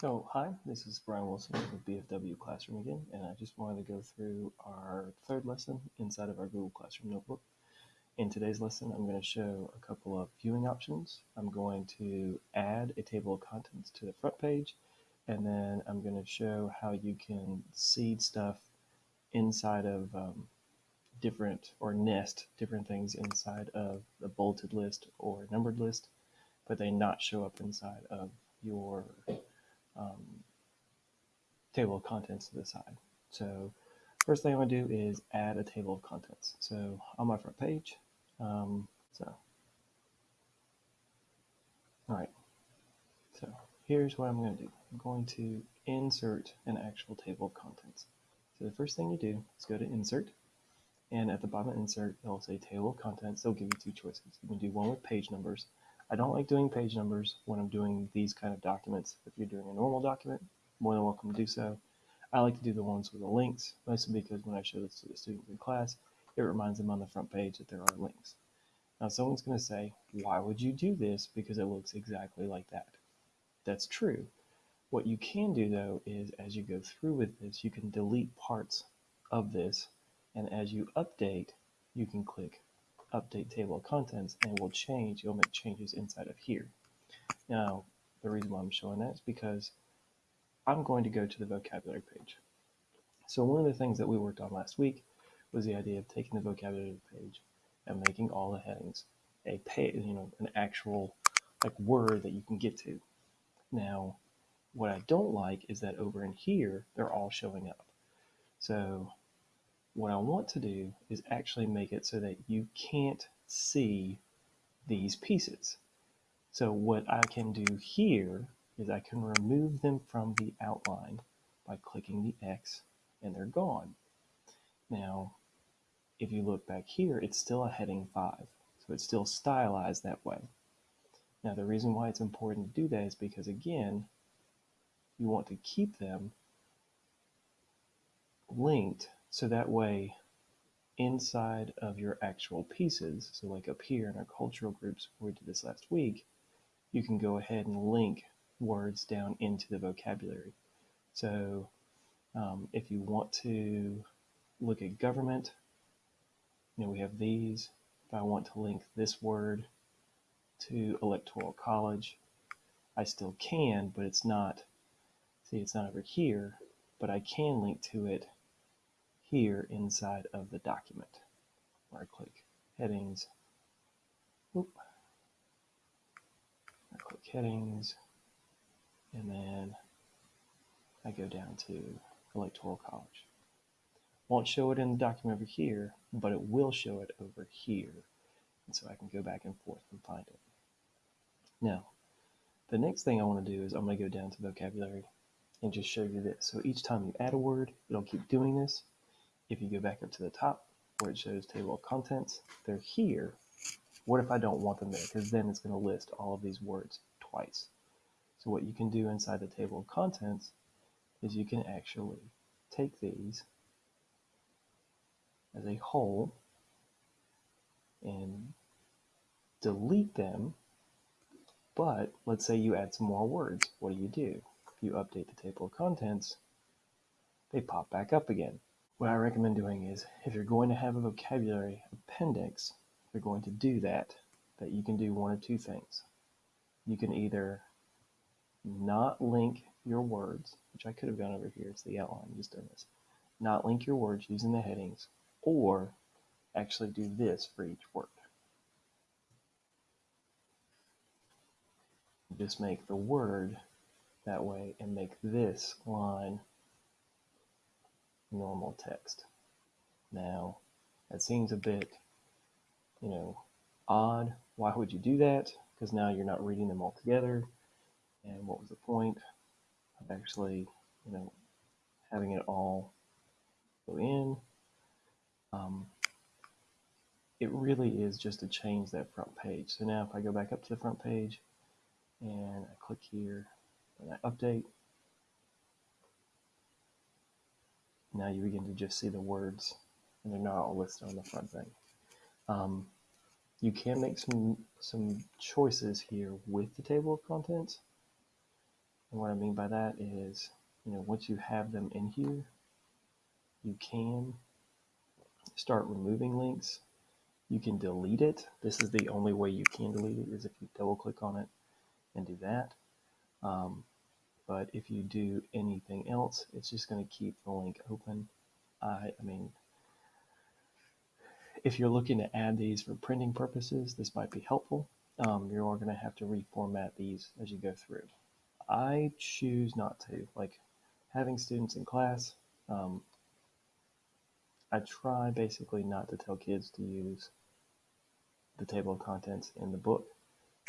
So, hi, this is Brian Wilson with BFW Classroom again, and I just wanted to go through our third lesson inside of our Google Classroom notebook. In today's lesson, I'm going to show a couple of viewing options. I'm going to add a table of contents to the front page, and then I'm going to show how you can seed stuff inside of um, different, or nest different things inside of the bulleted list or numbered list, but they not show up inside of your um, table of contents to the side. So first thing I'm to do is add a table of contents. So on my front page, um, so all right. So here's what I'm going to do. I'm going to insert an actual table of contents. So the first thing you do is go to Insert, and at the bottom of Insert, it'll say Table of Contents. They'll give you two choices. You can do one with page numbers, I don't like doing page numbers when I'm doing these kind of documents. If you're doing a normal document, more than welcome to do so. I like to do the ones with the links, mostly because when I show this to the students in class, it reminds them on the front page that there are links. Now someone's going to say, why would you do this? Because it looks exactly like that. That's true. What you can do though is as you go through with this, you can delete parts of this. And as you update, you can click update table of contents and will change, you'll make changes inside of here. Now, the reason why I'm showing that is because I'm going to go to the vocabulary page. So one of the things that we worked on last week was the idea of taking the vocabulary page and making all the headings a page, you know, an actual like word that you can get to. Now, what I don't like is that over in here, they're all showing up. So what I want to do is actually make it so that you can't see these pieces. So what I can do here is I can remove them from the outline by clicking the X and they're gone. Now, if you look back here, it's still a heading 5, so it's still stylized that way. Now, the reason why it's important to do that is because, again, you want to keep them linked so that way, inside of your actual pieces, so like up here in our cultural groups we did this last week, you can go ahead and link words down into the vocabulary. So um, if you want to look at government, you know, we have these. If I want to link this word to electoral college, I still can, but it's not, see, it's not over here, but I can link to it here inside of the document. Where I click headings, Oop. I click headings, and then I go down to Electoral College. Won't show it in the document over here, but it will show it over here. And so I can go back and forth and find it. Now, the next thing I want to do is I'm going to go down to vocabulary and just show you this. So each time you add a word, it'll keep doing this. If you go back up to the top where it shows table of contents, they're here. What if I don't want them there? Because then it's going to list all of these words twice. So what you can do inside the table of contents is you can actually take these as a whole and delete them. But let's say you add some more words. What do you do? If you update the table of contents, they pop back up again what I recommend doing is if you're going to have a vocabulary appendix, if you're going to do that, that you can do one of two things. You can either not link your words, which I could have done over here, it's the outline, I'm just done this, not link your words using the headings, or actually do this for each word. Just make the word that way and make this line normal text. Now, that seems a bit, you know, odd. Why would you do that? Because now you're not reading them all together. And what was the point of actually, you know, having it all go in? Um, it really is just to change that front page. So now if I go back up to the front page and I click here and I update, now you begin to just see the words and they're not all listed on the front thing. Um, you can make some some choices here with the table of contents. And what I mean by that is, you know, once you have them in here, you can start removing links. You can delete it. This is the only way you can delete it is if you double click on it and do that. Um, but if you do anything else, it's just going to keep the link open. I, I mean, if you're looking to add these for printing purposes, this might be helpful. Um, you're going to have to reformat these as you go through. I choose not to. Like having students in class, um, I try basically not to tell kids to use the table of contents in the book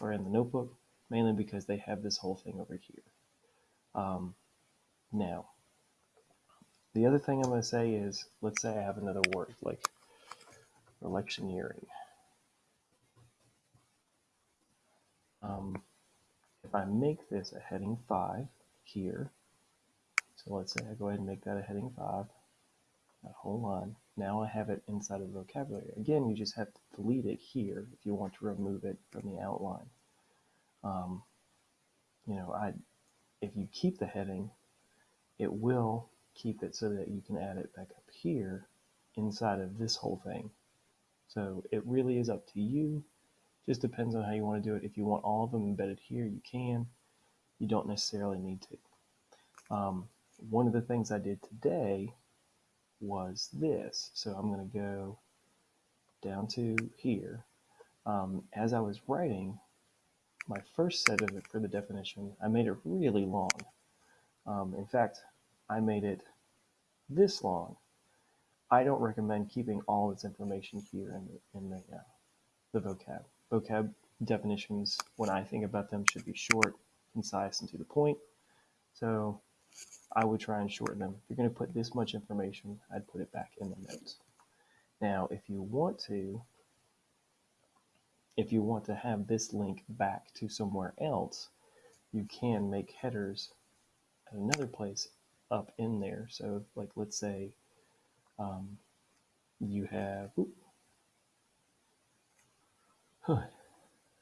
or in the notebook, mainly because they have this whole thing over here. Um, now, the other thing I'm going to say is, let's say I have another word like electioneering. Um, if I make this a heading 5 here, so let's say I go ahead and make that a heading 5, that whole line. Now I have it inside of the vocabulary. Again, you just have to delete it here if you want to remove it from the outline. Um, you know, I if you keep the heading, it will keep it so that you can add it back up here inside of this whole thing. So it really is up to you. Just depends on how you want to do it. If you want all of them embedded here, you can. You don't necessarily need to. Um, one of the things I did today was this. So I'm going to go down to here. Um, as I was writing, my first set of it for the definition, I made it really long. Um, in fact, I made it this long. I don't recommend keeping all this information here in the, in the, uh, the vocab. Vocab definitions, when I think about them, should be short, concise, and to the point. So I would try and shorten them. If you're going to put this much information, I'd put it back in the notes. Now, if you want to, if you want to have this link back to somewhere else, you can make headers at another place up in there. So like, let's say um, you have,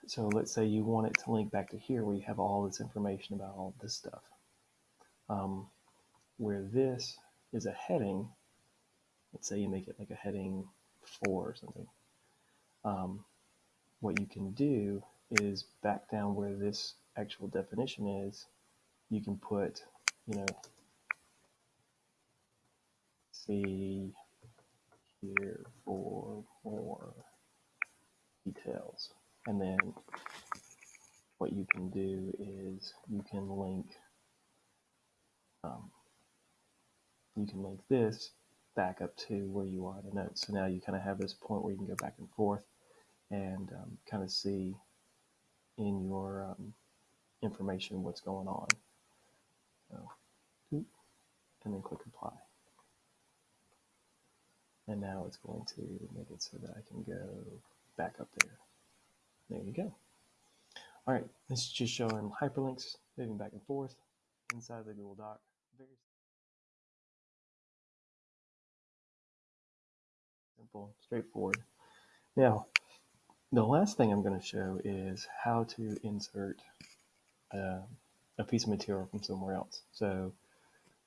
so let's say you want it to link back to here where you have all this information about all this stuff. Um, where this is a heading, let's say you make it like a heading four or something. Um, what you can do is back down where this actual definition is, you can put, you know, see here for more details. And then what you can do is you can link um, you can link this back up to where you are in the notes. So now you kind of have this point where you can go back and forth and um, kind of see in your um, information what's going on. So, and then click apply. And now it's going to make it so that I can go back up there. There you go. All right, this is just showing hyperlinks moving back and forth inside the Google Doc. Very simple, straightforward. Now, the last thing I'm going to show is how to insert uh, a piece of material from somewhere else. So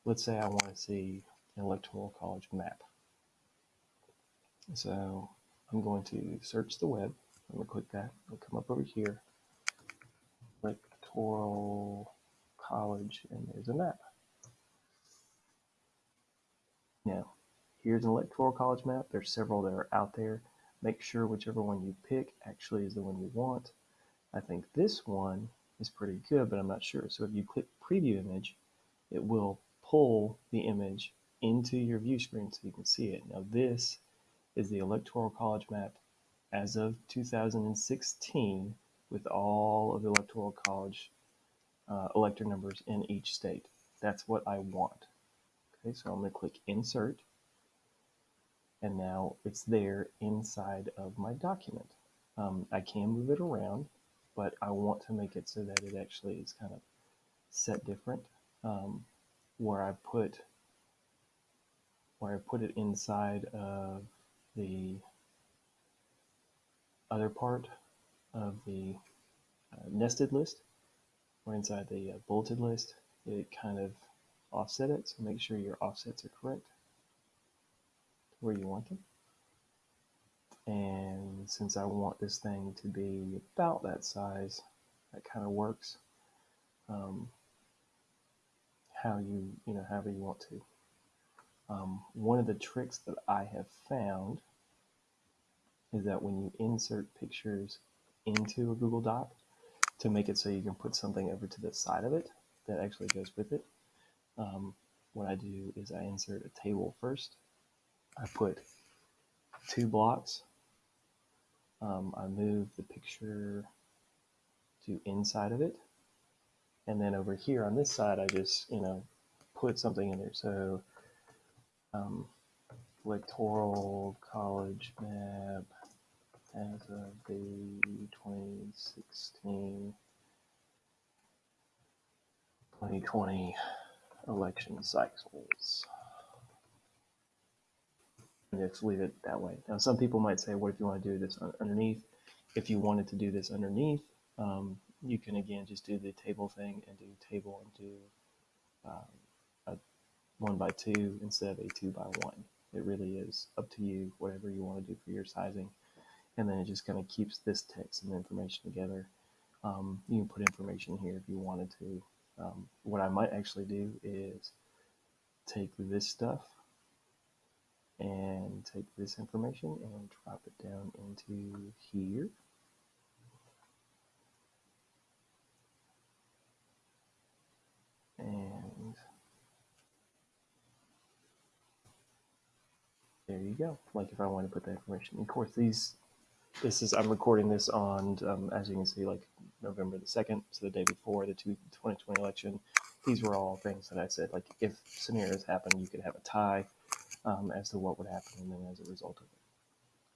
let's say I want to see an electoral college map. So I'm going to search the web. I'm going to click that. It'll come up over here. Electoral college, and there's a map. Now, here's an electoral college map. There's several that are out there. Make sure whichever one you pick actually is the one you want. I think this one is pretty good, but I'm not sure. So if you click preview image, it will pull the image into your view screen so you can see it. Now this is the Electoral College map as of 2016 with all of the Electoral College uh, elector numbers in each state. That's what I want. Okay, so I'm going to click Insert and now it's there inside of my document. Um, I can move it around, but I want to make it so that it actually is kind of set different, um, where I put where I put it inside of the other part of the uh, nested list. or inside the uh, bulleted list, it kind of offset it. So make sure your offsets are correct where you want them. And since I want this thing to be about that size, that kind of works. Um, how you, you know, however you want to. Um, one of the tricks that I have found is that when you insert pictures into a Google Doc to make it so you can put something over to the side of it that actually goes with it, um, what I do is I insert a table first. I put two blocks. Um, I move the picture to inside of it. And then over here on this side, I just, you know, put something in there. So um, electoral college map as of the 2016 2020 election cycles. And just leave it that way. Now, some people might say, what if you want to do this underneath? If you wanted to do this underneath, um, you can again just do the table thing and do table and do um, a one by two instead of a two by one. It really is up to you, whatever you want to do for your sizing. And then it just kind of keeps this text and information together. Um, you can put information here if you wanted to. Um, what I might actually do is take this stuff and take this information and drop it down into here. And there you go. Like if I want to put that information, of course, these, this is, I'm recording this on, um, as you can see, like November the 2nd, so the day before the 2020 election. These were all things that I said, like if scenarios happen, you could have a tie um, as to what would happen and then as a result of it.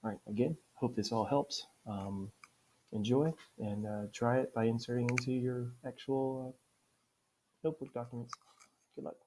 All right, again, hope this all helps. Um, enjoy and uh, try it by inserting into your actual uh, notebook documents. Good luck.